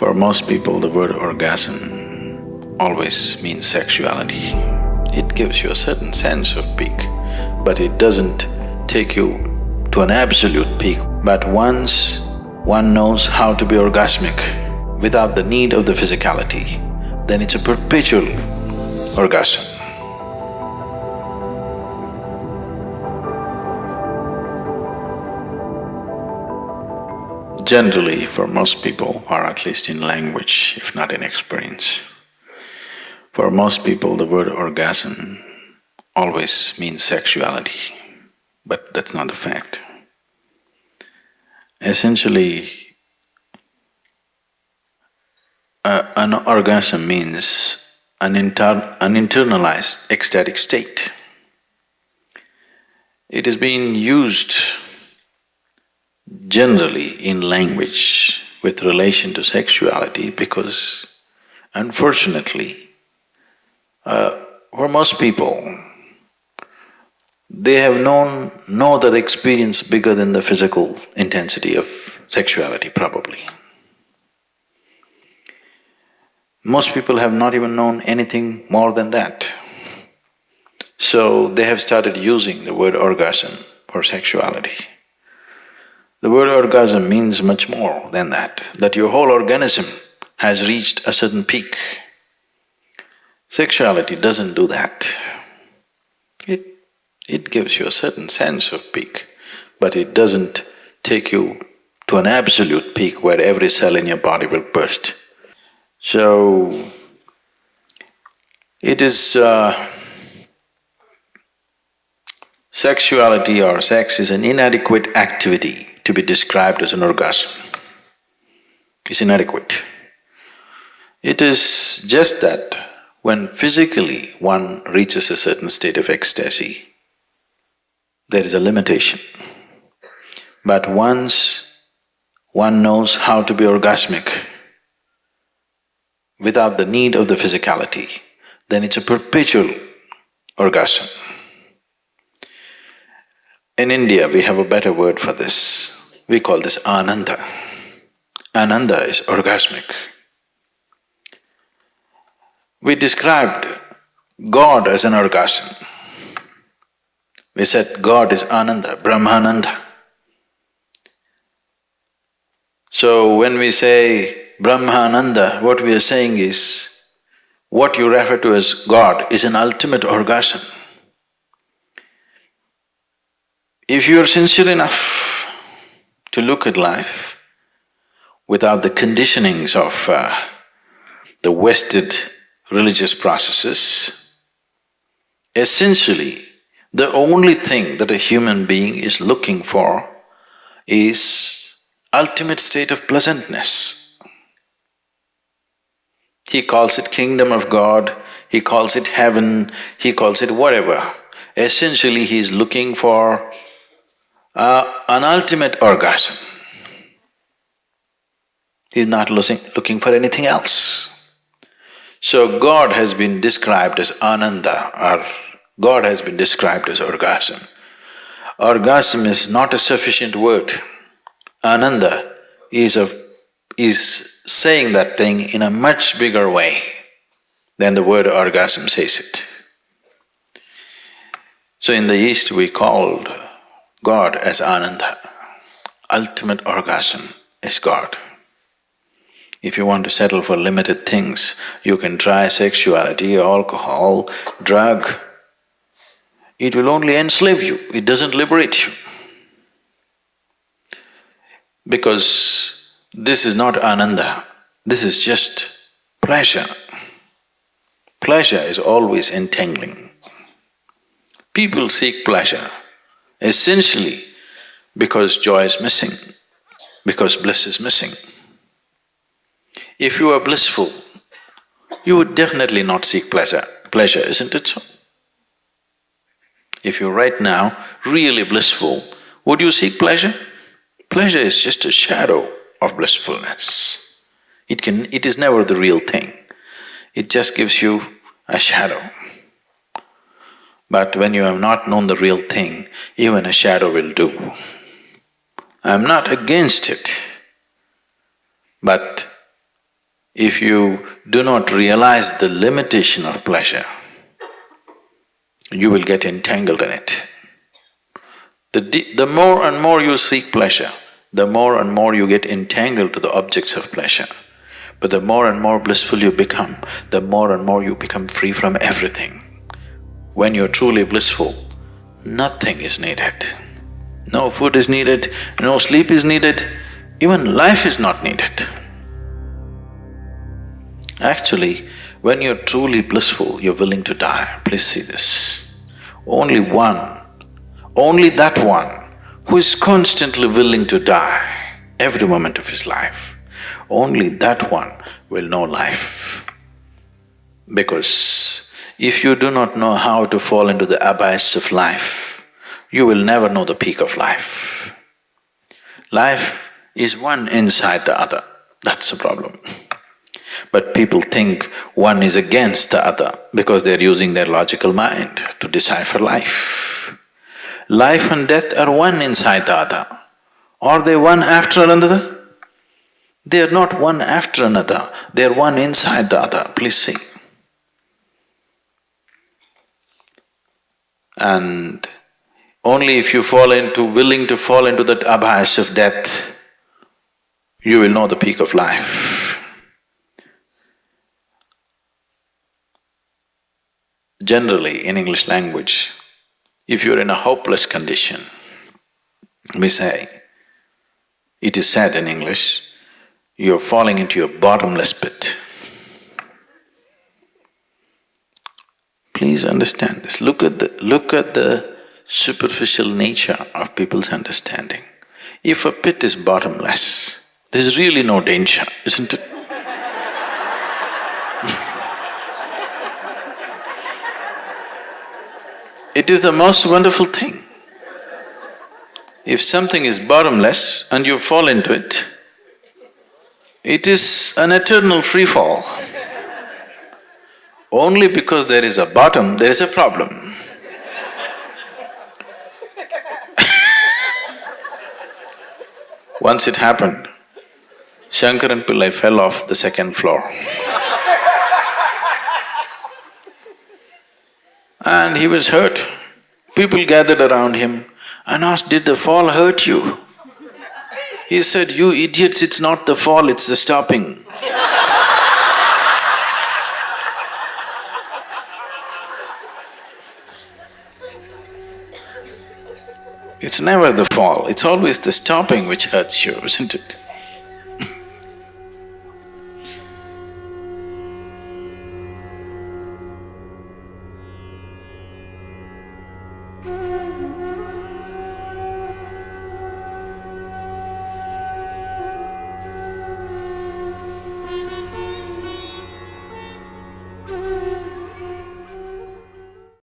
For most people, the word orgasm always means sexuality. It gives you a certain sense of peak, but it doesn't take you to an absolute peak. But once one knows how to be orgasmic without the need of the physicality, then it's a perpetual orgasm. Generally, for most people, or at least in language, if not in experience, for most people the word orgasm always means sexuality, but that's not the fact. Essentially, uh, an orgasm means an, inter an internalized ecstatic state. It is being used generally in language with relation to sexuality because unfortunately, uh, for most people, they have known no other experience bigger than the physical intensity of sexuality probably. Most people have not even known anything more than that. So they have started using the word orgasm for sexuality. The word orgasm means much more than that, that your whole organism has reached a certain peak. Sexuality doesn't do that. It… it gives you a certain sense of peak, but it doesn't take you to an absolute peak where every cell in your body will burst. So, it is… Uh, sexuality or sex is an inadequate activity to be described as an orgasm is inadequate. It is just that when physically one reaches a certain state of ecstasy, there is a limitation. But once one knows how to be orgasmic without the need of the physicality, then it's a perpetual orgasm. In India, we have a better word for this. We call this Ananda. Ananda is orgasmic. We described God as an orgasm. We said God is Ananda, Brahmananda. So when we say Brahmananda, what we are saying is, what you refer to as God is an ultimate orgasm. If you are sincere enough to look at life without the conditionings of uh, the wasted religious processes, essentially the only thing that a human being is looking for is ultimate state of pleasantness. He calls it kingdom of God, he calls it heaven, he calls it whatever. Essentially, he is looking for uh, an ultimate orgasm. He's not looking for anything else. So God has been described as Ananda or God has been described as orgasm. Orgasm is not a sufficient word. Ananda is a… is saying that thing in a much bigger way than the word orgasm says it. So in the East we called God as Ananda. Ultimate orgasm is God. If you want to settle for limited things, you can try sexuality, alcohol, drug. It will only enslave you, it doesn't liberate you. Because this is not Ananda, this is just pleasure. Pleasure is always entangling. People seek pleasure essentially because joy is missing, because bliss is missing. If you are blissful, you would definitely not seek pleasure, pleasure, isn't it so? If you're right now really blissful, would you seek pleasure? Pleasure is just a shadow of blissfulness. It can… it is never the real thing. It just gives you a shadow. But when you have not known the real thing, even a shadow will do. I'm not against it, but if you do not realize the limitation of pleasure, you will get entangled in it. The, the more and more you seek pleasure, the more and more you get entangled to the objects of pleasure. But the more and more blissful you become, the more and more you become free from everything. When you're truly blissful, nothing is needed. No food is needed, no sleep is needed, even life is not needed. Actually, when you're truly blissful, you're willing to die. Please see this. Only one, only that one who is constantly willing to die every moment of his life, only that one will know life. Because if you do not know how to fall into the abyss of life, you will never know the peak of life. Life is one inside the other, that's the problem. But people think one is against the other because they're using their logical mind to decipher life. Life and death are one inside the other. Are they one after another? They are not one after another, they are one inside the other, please see. And only if you fall into… willing to fall into that abyss of death, you will know the peak of life. Generally, in English language, if you're in a hopeless condition, we say, it is said in English, you're falling into a bottomless pit. Please understand this, look at the… look at the superficial nature of people's understanding. If a pit is bottomless, there's really no danger, isn't it? It is the most wonderful thing. If something is bottomless and you fall into it, it is an eternal free fall. Only because there is a bottom, there is a problem. Once it happened, Shankaran Pillai fell off the second floor. and he was hurt. People gathered around him and asked, did the fall hurt you? He said, you idiots, it's not the fall, it's the stopping. It's never the fall, it's always the stopping which hurts you, isn't it?